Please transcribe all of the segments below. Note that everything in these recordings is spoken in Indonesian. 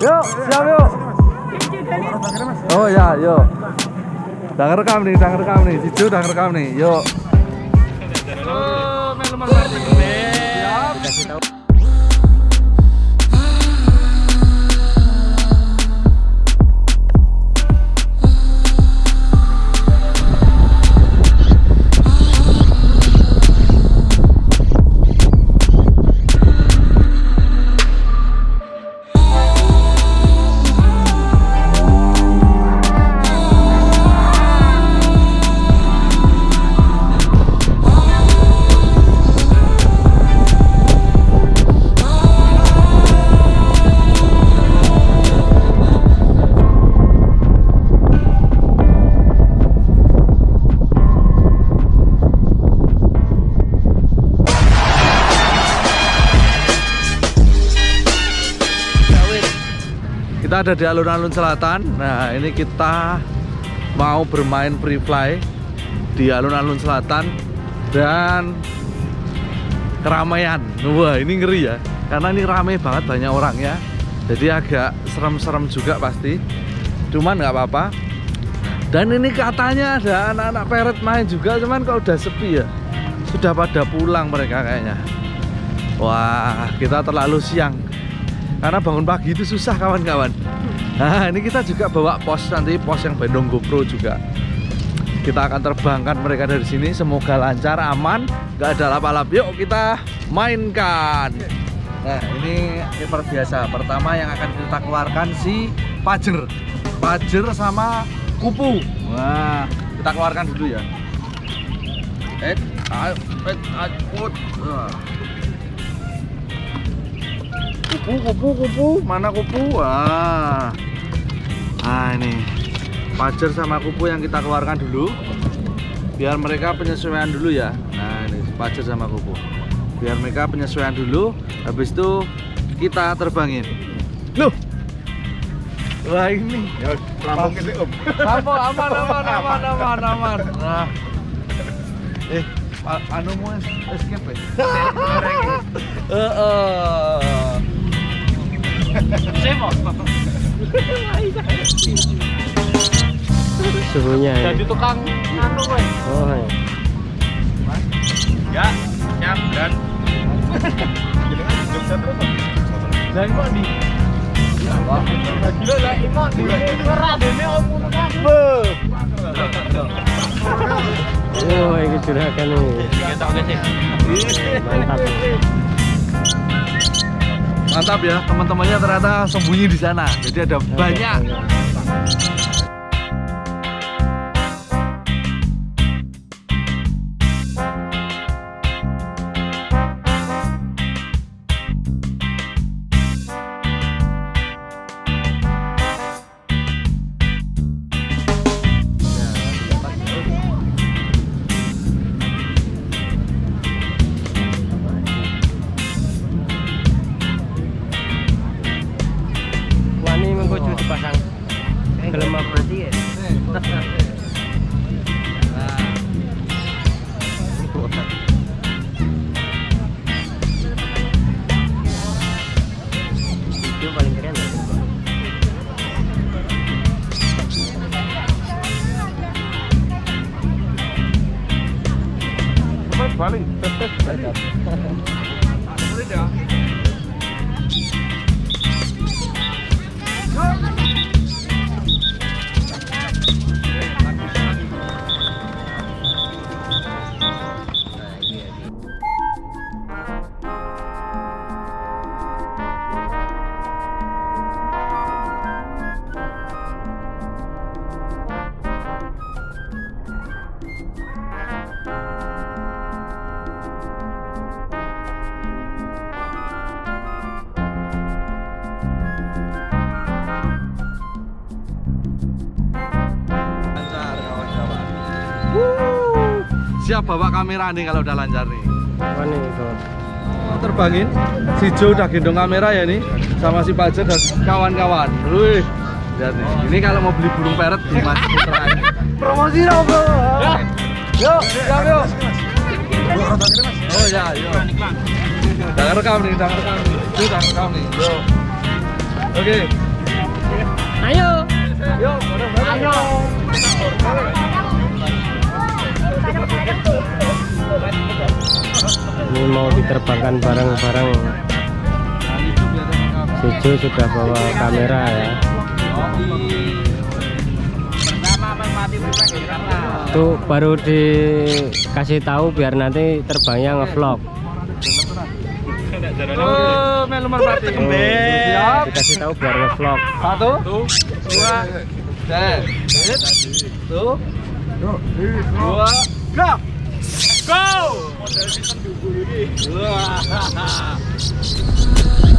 Yuk, siap yuk. Oh ya, yuk. Udah ngerekam nih, udah ngerekam nih. Cicu udah ngerekam nih. Yuk. Oh, melu mati. Kita ada di alun-alun selatan. Nah, ini kita mau bermain free fly di alun-alun selatan dan keramaian. Wah, ini ngeri ya. Karena ini ramai banget banyak orang ya. Jadi agak serem-serem juga pasti. Cuman nggak apa-apa. Dan ini katanya ada anak-anak peret main juga, cuman kalau udah sepi ya. Sudah pada pulang mereka kayaknya. Wah, kita terlalu siang karena bangun pagi itu susah kawan-kawan. Nah ini kita juga bawa pos nanti pos yang Bandung GoPro juga. Kita akan terbangkan mereka dari sini. Semoga lancar aman. Nggak ada lap-lap. Yuk kita mainkan. Nah ini seperti biasa. Pertama yang akan kita keluarkan si pajer. Pajer sama kupu. Wah kita keluarkan dulu ya. Eh eh ayo kupu kupu kupu. Mana kupu? Wah. Nah ini. Pajar sama kupu yang kita keluarkan dulu. Biar mereka penyesuaian dulu ya. Nah ini pajar sama kupu. Biar mereka penyesuaian dulu. Habis itu kita terbangin. Loh. Wah ini. Ya, ini om. aman aman aman aman aman aman. Nah. Eh anu mau escape ya suhunya ya. Jadi tukang anu. Oh, ya. Ya, siap dan. Jogja terus. Om? Lah kok di Gila lah om kan. Oh, ini. Kita oke sih. Mantap. Mantap ya, teman-temannya ternyata sembunyi di sana. Jadi ada banyak. Siap bawa kamera nih kalau udah lancar nih. Itu. Mau terbangin. Si Jo udah gendong kamera ya nih sama si Pajar dan kawan-kawan. Wih. Lihat nih. Ini kalau mau beli burung peret di Mas Putra. Promosi dong, Bro. Yuk, siap yuk. Oh ya, yuk. Udah rekam nih, udah rekam nih. Udah rekam nih. Yuk. Oke. Ayo. Ini mau diterbangkan bareng-bareng. Sijo sudah bawa kamera ya. Itu baru dikasih tahu biar nanti terbangnya ngevlog. Oh, melu merpati. Dikasih tahu biar ngevlog. Satu, dua, dan Tuh, dua, go! Go!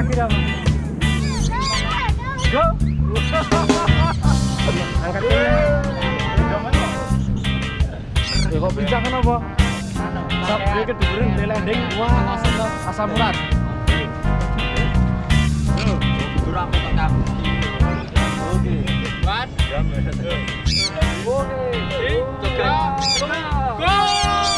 lagi dong. Go! Angkat. Ya kok pincang kenapa? Sap dia keduduran di landing. Wah, asam urat. Oke. Oke. Tiga, go!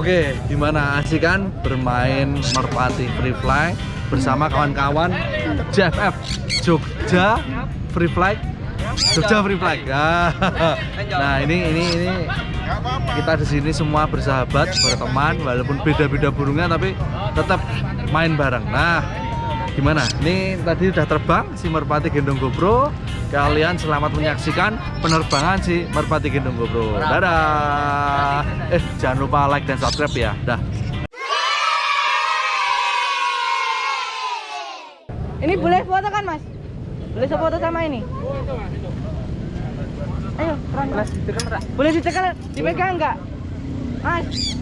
Oke, gimana asik kan bermain merpati free fly bersama kawan-kawan JFF Jogja Free Fly Jogja Free Fly. Ah, Nah, ini ini ini kita di sini semua bersahabat, berteman, walaupun beda-beda burungnya tapi tetap main bareng. Nah, gimana? Ini tadi udah terbang si Merpati Gendong GoPro. Kalian selamat menyaksikan penerbangan si Merpati Gendong GoPro. Dadah. Eh, jangan lupa like dan subscribe ya. Dah. Ini boleh foto kan mas? Boleh foto sama ini? Ayo. Boleh ditekan, dipegang nggak? Mas,